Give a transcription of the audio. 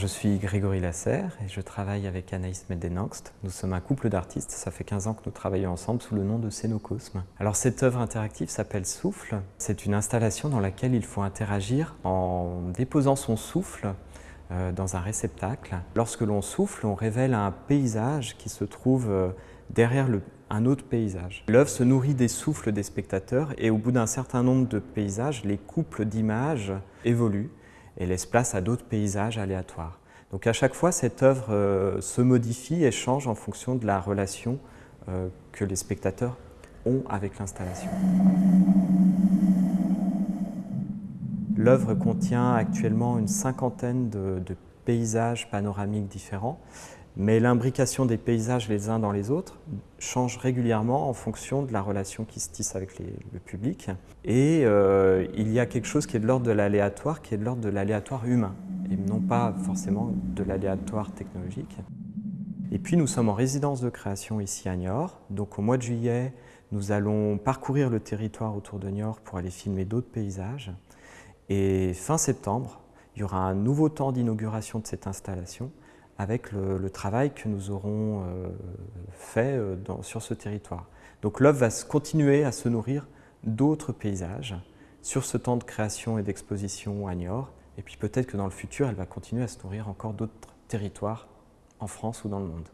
Je suis Grégory Lasserre et je travaille avec Anaïs Meddenangst. Nous sommes un couple d'artistes, ça fait 15 ans que nous travaillons ensemble sous le nom de Scénocosme. Alors cette œuvre interactive s'appelle Souffle. C'est une installation dans laquelle il faut interagir en déposant son souffle euh, dans un réceptacle. Lorsque l'on souffle, on révèle un paysage qui se trouve euh, derrière un autre paysage. L'œuvre se nourrit des souffles des spectateurs et au bout d'un certain nombre de paysages, les couples d'images évoluent et laisse place à d'autres paysages aléatoires. Donc à chaque fois, cette œuvre euh, se modifie et change en fonction de la relation euh, que les spectateurs ont avec l'installation. L'œuvre contient actuellement une cinquantaine de paysages panoramiques différents mais l'imbrication des paysages les uns dans les autres change régulièrement en fonction de la relation qui se tisse avec le public. Et euh, il y a quelque chose qui est de l'ordre de l'aléatoire, qui est de l'ordre de l'aléatoire humain, et non pas forcément de l'aléatoire technologique. Et puis nous sommes en résidence de création ici à Niort, donc au mois de juillet, nous allons parcourir le territoire autour de Niort pour aller filmer d'autres paysages. Et fin septembre, il y aura un nouveau temps d'inauguration de cette installation avec le, travail que nous aurons euh, fait euh, sur ce territoire. Donc l'œuvre va continuer à se nourrir d'autres paysages sur ce temps de création et d'exposition à Niort. Et puis peut-être que dans le futur, elle va continuer à se nourrir encore d'autres territoires en France ou dans le monde.